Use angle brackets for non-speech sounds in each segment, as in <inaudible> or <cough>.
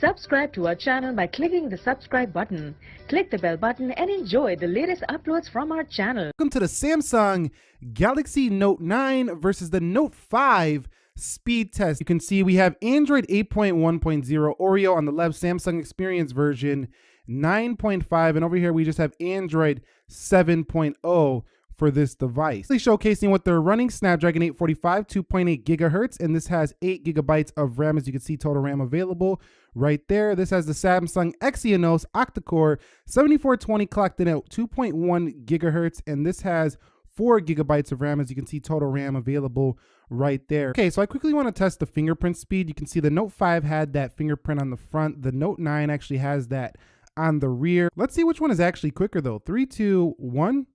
Subscribe to our channel by clicking the subscribe button. Click the bell button and enjoy the latest uploads from our channel. Welcome to the Samsung Galaxy Note 9 versus the Note 5 speed test. You can see we have Android 8.1.0 Oreo on the left, Samsung Experience version 9.5, and over here we just have Android 7.0 for this device. They're Showcasing what they're running Snapdragon 845 2.8 gigahertz, and this has 8 gigabytes of RAM, as you can see, total RAM available right there. This has the Samsung Exynos octa-core 7420 clocked in at 2.1 gigahertz, and this has 4 gigabytes of RAM, as you can see, total RAM available right there. Okay, so I quickly want to test the fingerprint speed. You can see the Note 5 had that fingerprint on the front. The Note 9 actually has that on the rear. Let's see which one is actually quicker though. Three, two, one.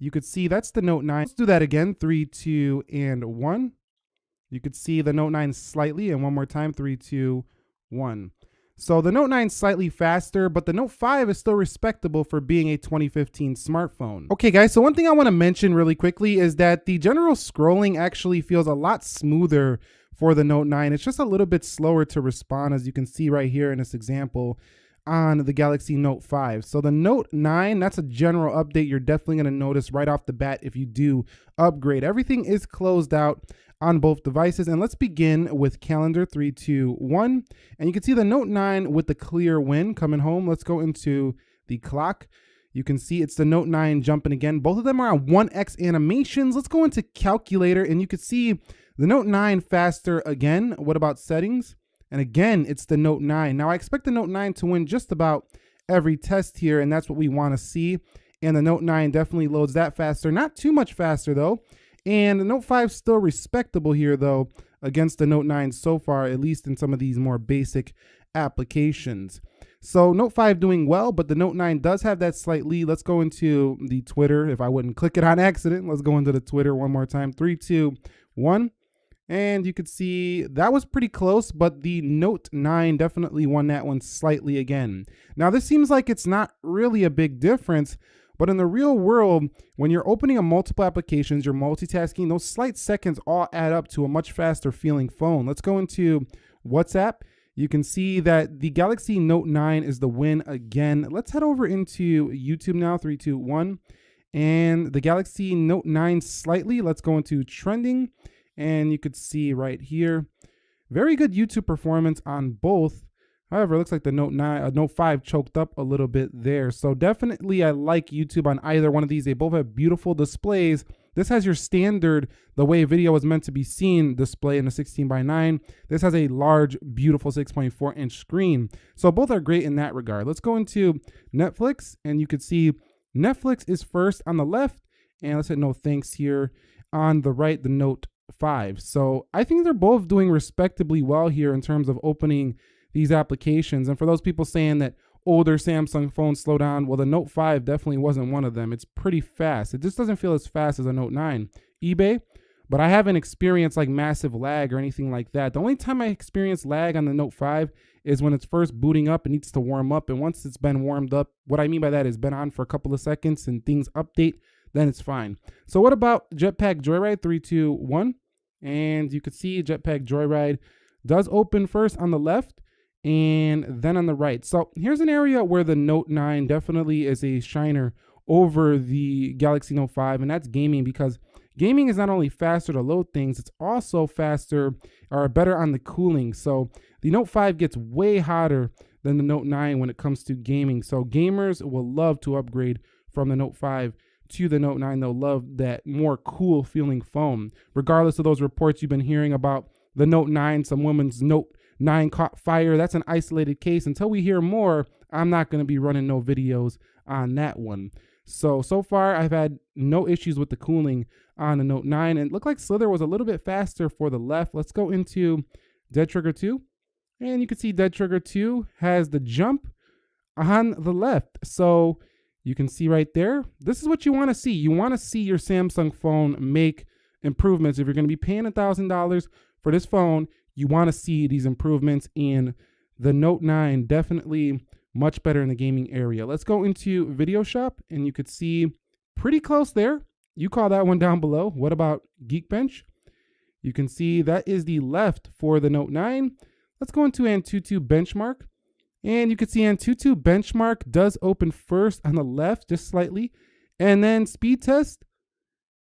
You could see that's the Note 9. Let's do that again. Three, two, and one. You could see the Note 9 slightly, and one more time. Three, two, one. So the Note 9 slightly faster, but the Note 5 is still respectable for being a 2015 smartphone. Okay guys, so one thing I wanna mention really quickly is that the general scrolling actually feels a lot smoother for the Note 9. It's just a little bit slower to respond as you can see right here in this example on the Galaxy Note 5. So the Note 9, that's a general update you're definitely going to notice right off the bat if you do upgrade. Everything is closed out on both devices. And let's begin with calendar three, two, one. And you can see the Note 9 with the clear win coming home. Let's go into the clock. You can see it's the Note 9 jumping again. Both of them are on 1x animations. Let's go into calculator and you can see the Note 9 faster again. What about settings? And again, it's the Note 9. Now I expect the Note 9 to win just about every test here, and that's what we want to see. And the Note 9 definitely loads that faster. Not too much faster though. And the Note 5 still respectable here though against the Note 9 so far, at least in some of these more basic applications. So Note 5 doing well, but the Note 9 does have that slight lead. Let's go into the Twitter. If I wouldn't click it on <laughs> accident, let's go into the Twitter one more time. Three, two, one. And you could see that was pretty close, but the Note 9 definitely won that one slightly again. Now, this seems like it's not really a big difference, but in the real world, when you're opening a multiple applications, you're multitasking, those slight seconds all add up to a much faster feeling phone. Let's go into WhatsApp. You can see that the Galaxy Note 9 is the win again. Let's head over into YouTube now, three, two, one. And the Galaxy Note 9 slightly. Let's go into trending. And you could see right here, very good YouTube performance on both. However, it looks like the Note 9, uh, Note 5 choked up a little bit there. So definitely I like YouTube on either one of these. They both have beautiful displays. This has your standard, the way video is meant to be seen display in a 16 by 9. This has a large, beautiful 6.4 inch screen. So both are great in that regard. Let's go into Netflix and you could see Netflix is first on the left. And let's hit no thanks here. On the right, the Note 5. So I think they're both doing respectably well here in terms of opening these applications. And for those people saying that oh, older Samsung phones slow down, well, the Note 5 definitely wasn't one of them. It's pretty fast. It just doesn't feel as fast as a Note 9. eBay, but I haven't experienced like massive lag or anything like that. The only time I experience lag on the Note 5 is when it's first booting up, it needs to warm up. And once it's been warmed up, what I mean by that is been on for a couple of seconds and things update, then it's fine. So what about Jetpack Joyride 321? And you can see Jetpack Joyride does open first on the left and then on the right. So here's an area where the Note 9 definitely is a shiner over the Galaxy Note 5, and that's gaming because gaming is not only faster to load things, it's also faster or better on the cooling. So the Note 5 gets way hotter than the Note 9 when it comes to gaming. So gamers will love to upgrade from the Note 5 to the Note 9. They'll love that more cool feeling foam. Regardless of those reports you've been hearing about the Note 9, some woman's Note 9 caught fire. That's an isolated case. Until we hear more, I'm not going to be running no videos on that one. So, so far I've had no issues with the cooling on the Note 9. And it looked like Slither was a little bit faster for the left. Let's go into Dead Trigger 2. And you can see Dead Trigger 2 has the jump on the left. So you can see right there, this is what you want to see. You want to see your Samsung phone make improvements. If you're going to be paying a $1,000 for this phone, you want to see these improvements in the Note 9 definitely much better in the gaming area. Let's go into Video Shop and you could see pretty close there. You call that one down below. What about Geekbench? You can see that is the left for the Note 9. Let's go into Antutu Benchmark. And you can see Antutu benchmark does open first on the left, just slightly. And then speed test.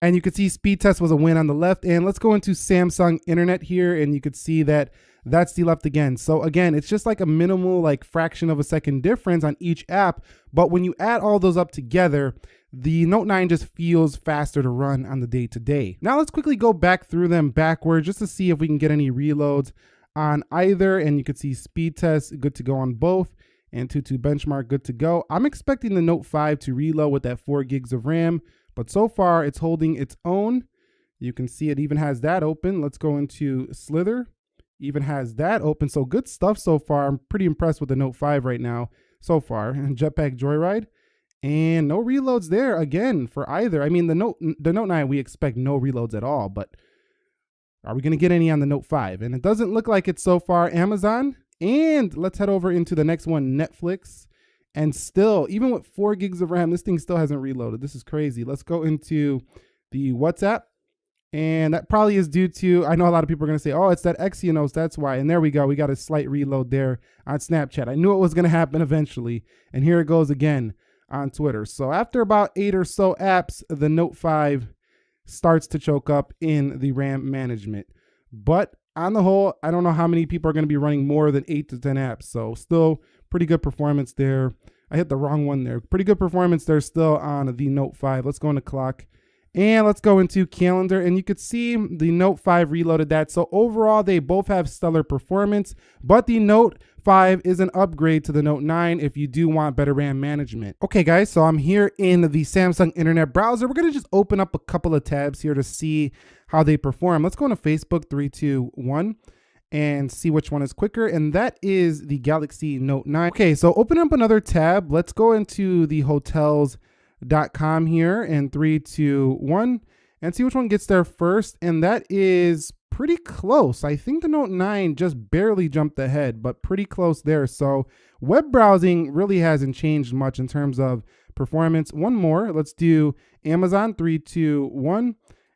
And you can see speed test was a win on the left. And let's go into Samsung internet here. And you could see that that's the left again. So again, it's just like a minimal like fraction of a second difference on each app. But when you add all those up together, the Note 9 just feels faster to run on the day to day. Now let's quickly go back through them backwards just to see if we can get any reloads on either. And you can see speed test, good to go on both. Antutu benchmark, good to go. I'm expecting the Note 5 to reload with that 4 gigs of RAM, but so far it's holding its own. You can see it even has that open. Let's go into Slither. Even has that open. So good stuff so far. I'm pretty impressed with the Note 5 right now so far. And <laughs> Jetpack Joyride. And no reloads there again for either. I mean, the Note the Note 9 we expect no reloads at all, but are we going to get any on the Note 5? And it doesn't look like it so far. Amazon. And let's head over into the next one, Netflix. And still, even with four gigs of RAM, this thing still hasn't reloaded. This is crazy. Let's go into the WhatsApp. And that probably is due to, I know a lot of people are going to say, oh, it's that Exynos, that's why. And there we go. We got a slight reload there on Snapchat. I knew it was going to happen eventually. And here it goes again on Twitter. So after about eight or so apps, the Note 5 starts to choke up in the RAM management. But on the whole, I don't know how many people are going to be running more than eight to 10 apps. So still pretty good performance there. I hit the wrong one there. Pretty good performance there still on the Note 5. Let's go into clock. And let's go into calendar and you could see the Note 5 reloaded that. So overall, they both have stellar performance, but the Note 5 is an upgrade to the Note 9 if you do want better RAM management. Okay guys, so I'm here in the Samsung internet browser. We're gonna just open up a couple of tabs here to see how they perform. Let's go into Facebook, three, two, one and see which one is quicker and that is the Galaxy Note 9. Okay, so open up another tab. Let's go into the hotels com here in three, two, one, and see which one gets there first. And that is pretty close. I think the Note 9 just barely jumped ahead, but pretty close there. So web browsing really hasn't changed much in terms of performance. One more, let's do Amazon, three, two, one,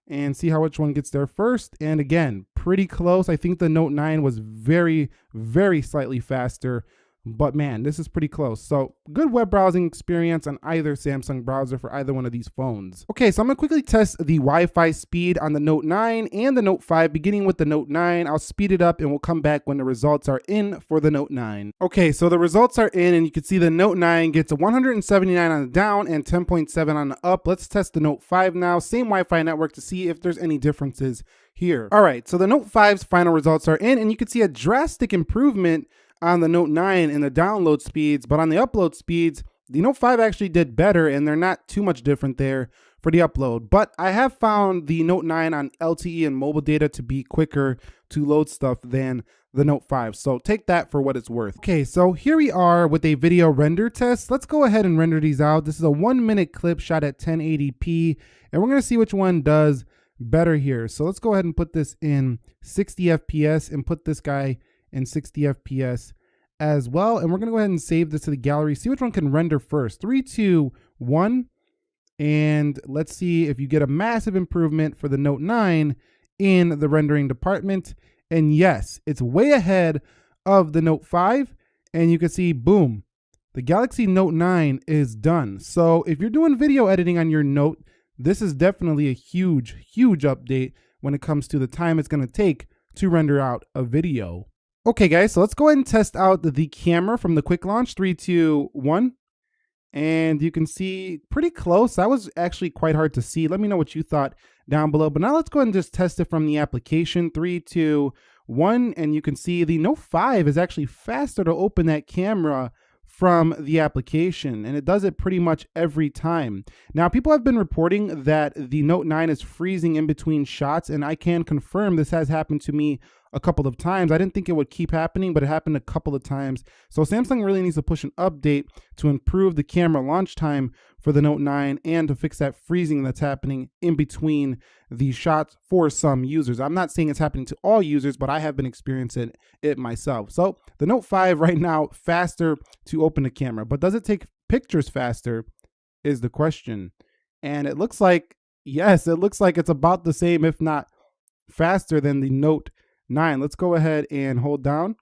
and see how which one gets there first. And again, pretty close. I think the Note 9 was very, very slightly faster but man, this is pretty close. So good web browsing experience on either Samsung browser for either one of these phones. Okay, so I'm gonna quickly test the Wi-Fi speed on the Note 9 and the Note 5, beginning with the Note 9. I'll speed it up and we'll come back when the results are in for the Note 9. Okay, so the results are in and you can see the Note 9 gets a 179 on the down and 10.7 on the up. Let's test the Note 5 now, same Wi-Fi network to see if there's any differences here. All right, so the Note 5's final results are in and you can see a drastic improvement on the Note 9 in the download speeds, but on the upload speeds, the Note 5 actually did better and they're not too much different there for the upload. But I have found the Note 9 on LTE and mobile data to be quicker to load stuff than the Note 5. So take that for what it's worth. Okay, so here we are with a video render test. Let's go ahead and render these out. This is a one minute clip shot at 1080p, and we're gonna see which one does better here. So let's go ahead and put this in 60 FPS and put this guy and 60 FPS as well. And we're to go ahead and save this to the gallery, see which one can render first. Three, two, one. And let's see if you get a massive improvement for the Note 9 in the rendering department. And yes, it's way ahead of the Note 5. And you can see, boom, the Galaxy Note 9 is done. So if you're doing video editing on your Note, this is definitely a huge, huge update when it comes to the time it's to take to render out a video. Okay guys, so let's go ahead and test out the camera from the quick launch, three, two, one. And you can see pretty close. That was actually quite hard to see. Let me know what you thought down below. But now let's go ahead and just test it from the application, three, two, one. And you can see the Note 5 is actually faster to open that camera from the application and it does it pretty much every time. Now people have been reporting that the Note 9 is freezing in between shots and I can confirm this has happened to me a couple of times. I didn't think it would keep happening, but it happened a couple of times. So Samsung really needs to push an update to improve the camera launch time for the Note 9 and to fix that freezing that's happening in between the shots for some users. I'm not saying it's happening to all users, but I have been experiencing it myself. So the Note 5 <laughs> right now, faster to open the camera, but does it take pictures faster is the question. And it looks like, yes, it looks like it's about the same, if not faster than the Note 9. Let's go ahead and hold down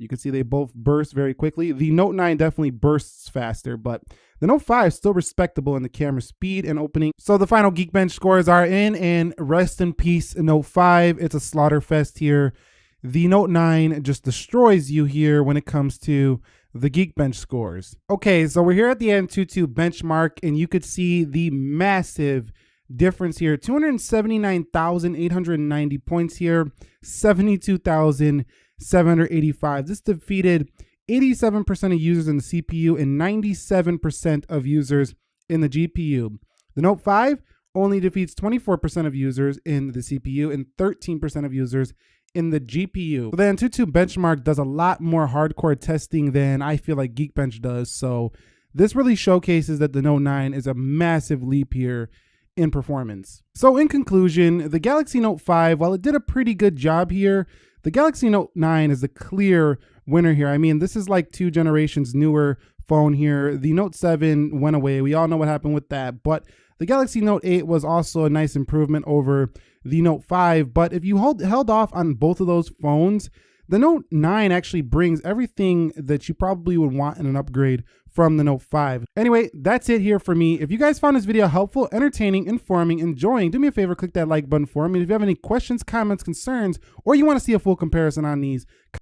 You can see they both burst very quickly. The Note 9 definitely bursts faster, but the Note 5 is still respectable in the camera speed and opening. So the final Geekbench scores are in, and rest in peace, Note 5. It's a slaughter fest here. The Note 9 just destroys you here when it comes to the Geekbench scores. Okay, so we're here at the Antutu benchmark, and you could see the massive difference here 279,890 points here, 72,785. This defeated 87% of users in the CPU and 97% of users in the GPU. The Note 5 only defeats 24% of users in the CPU and 13% of users in the GPU. The Antutu benchmark does a lot more hardcore testing than I feel like Geekbench does. So this really showcases that the Note 9 is a massive leap here in performance. So in conclusion, the Galaxy Note 5, while it did a pretty good job here, the Galaxy Note 9 is the clear winner here. I mean, this is like two generations newer phone here. The Note 7 went away. We all know what happened with that. But the Galaxy Note 8 was also a nice improvement over the Note 5. But if you hold, held off on both of those phones, the Note 9 actually brings everything that you probably would want in an upgrade from the Note 5. Anyway, that's it here for me. If you guys found this video helpful, entertaining, informing, enjoying, do me a favor, click that like button for me. If you have any questions, comments, concerns, or you want to see a full comparison on these,